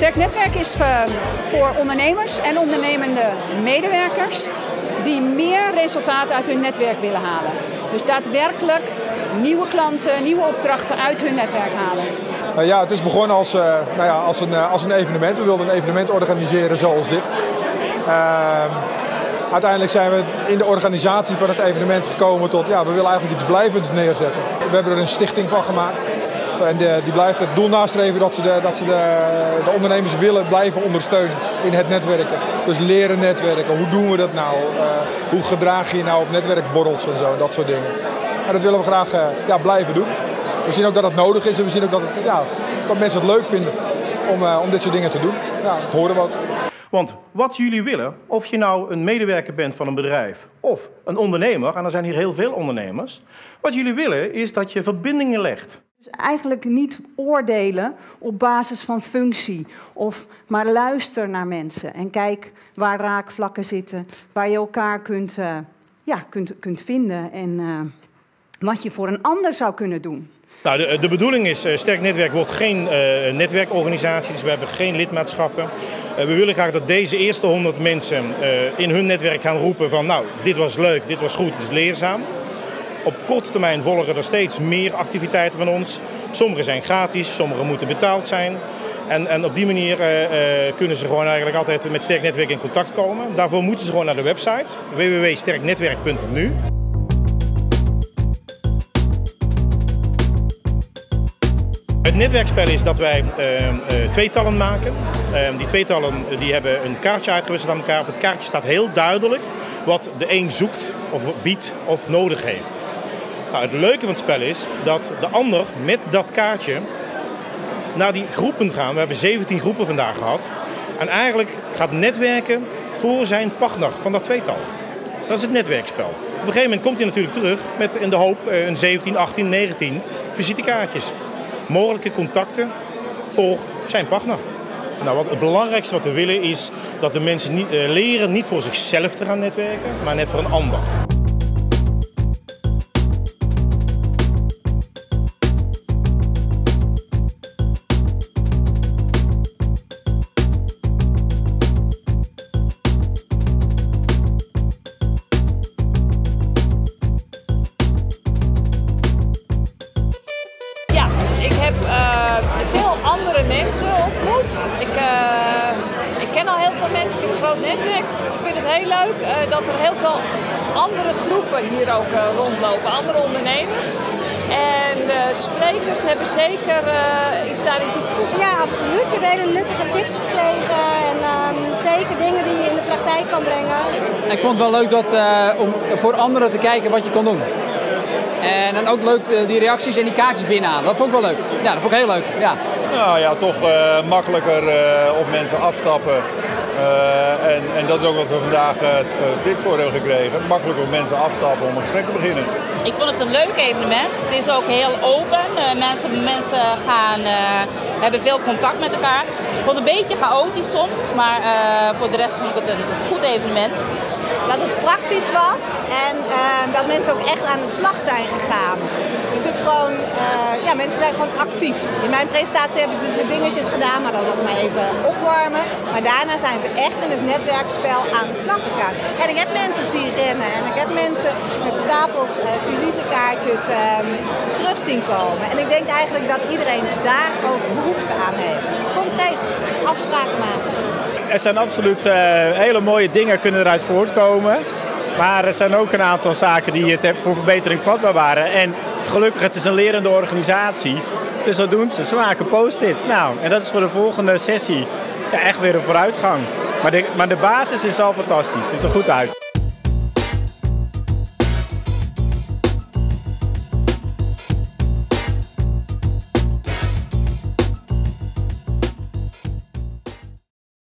Sterk netwerk is eh, voor ondernemers en ondernemende medewerkers die meer resultaat uit hun netwerk willen halen. Dus daadwerkelijk nieuwe klanten, nieuwe opdrachten uit hun netwerk halen. Nou ja, het is begonnen als, uh, nou ja, als, een, als een evenement. We wilden een evenement organiseren zoals dit. Uh, uiteindelijk zijn we in de organisatie van het evenement gekomen tot, ja, we willen eigenlijk iets blijvends neerzetten. We hebben er een stichting van gemaakt. En de, die blijft het doel nastreven dat ze, de, dat ze de, de, ondernemers willen blijven ondersteunen in het netwerken. Dus leren netwerken. Hoe doen we dat nou? Uh, hoe gedraag je je nou op netwerkborrels en zo, dat soort dingen. En dat willen we graag uh, ja, blijven doen. We zien ook dat het nodig is en we zien ook dat, ja, dat mensen het leuk vinden om, uh, om dit soort dingen te doen. Ja, dat horen we ook. Want wat jullie willen, of je nou een medewerker bent van een bedrijf of een ondernemer, en er zijn hier heel veel ondernemers, wat jullie willen is dat je verbindingen legt. Dus eigenlijk niet oordelen op basis van functie, of maar luister naar mensen en kijk waar raakvlakken zitten, waar je elkaar kunt, uh, ja, kunt, kunt vinden en uh, wat je voor een ander zou kunnen doen. Nou, de, de, bedoeling is, uh, Sterk Netwerk wordt geen uh, netwerkorganisatie, dus we hebben geen lidmaatschappen. We willen graag dat deze eerste 100 mensen in hun netwerk gaan roepen van nou, dit was leuk, dit was goed, dit is leerzaam. Op korte termijn volgen er steeds meer activiteiten van ons. Sommige zijn gratis, sommige moeten betaald zijn. En, en op die manier kunnen ze gewoon eigenlijk altijd met Sterk Netwerk in contact komen. Daarvoor moeten ze gewoon naar de website www.sterknetwerk.nu. Het netwerkspel is dat wij uh, tweetallen maken. Uh, die tweetallen die hebben een kaartje uitgewisseld aan elkaar. Op het kaartje staat heel duidelijk wat de een zoekt of biedt of nodig heeft. Nou, het leuke van het spel is dat de ander met dat kaartje naar die groepen gaan. We hebben 17 groepen vandaag gehad. En eigenlijk gaat netwerken voor zijn partner van dat tweetal. Dat is het netwerkspel. Op een gegeven moment komt hij natuurlijk terug met in de hoop een 17, 18, 19 visitekaartjes mogelijke contacten voor zijn partner. Nou, wat het belangrijkste wat we willen is dat de mensen uh, leren niet voor zichzelf te gaan netwerken, maar net voor een ander. Andere mensen ontmoet. Ik, uh, ik ken al heel veel mensen, ik heb een groot netwerk. Ik vind het heel leuk uh, dat er heel veel andere groepen hier ook uh, rondlopen, andere ondernemers. En de sprekers hebben zeker iets daarin toegevoegd. Ja, absoluut. Je hebt hele nuttige tips gekregen en ehm, zeker dingen die je in de praktijk kan brengen. Ik vond het wel leuk dat, om voor anderen te kijken wat je kan doen. En dan ook leuk die reacties en die kaartjes binnenhalen. Dat vond ik wel leuk. Ja, dat vond ik heel leuk. Ja. Nou ja, toch uh, makkelijker uh, op mensen afstappen. Uh, en, en, dat is ook wat we vandaag dit voor hebben gekregen. Makkelijker op mensen afstappen om een gesprek te beginnen. Ik vond het een leuk evenement. Het is ook heel open. mensen, mensen gaan, hebben veel contact met elkaar. Ik vond het een beetje chaotisch soms, maar voor de rest vond ik het een goed evenement. Dat het praktisch was en dat mensen ook echt aan de slag zijn gegaan. Er zit gewoon, uh, ja, mensen zijn gewoon actief. In mijn presentatie hebben ze dingetjes gedaan, maar dat was maar even opwarmen. Maar daarna zijn ze echt in het netwerkspel aan de slag gegaan. En ik heb mensen zien rennen en ik heb mensen met stapels uh, visitekaartjes uh, terug zien komen. En ik denk eigenlijk dat iedereen daar ook behoefte aan heeft. Concreet afspraken maken. Er zijn absoluut uh, hele mooie dingen kunnen eruit voortkomen. Maar er zijn ook een aantal zaken die het voor verbetering vatbaar waren. En gelukkig, het is een lerende organisatie. Dus wat doen ze? Ze maken post-its. Nou, en dat is voor de volgende sessie ja, echt weer een vooruitgang. Maar de, maar de basis is al fantastisch. Ziet er goed uit.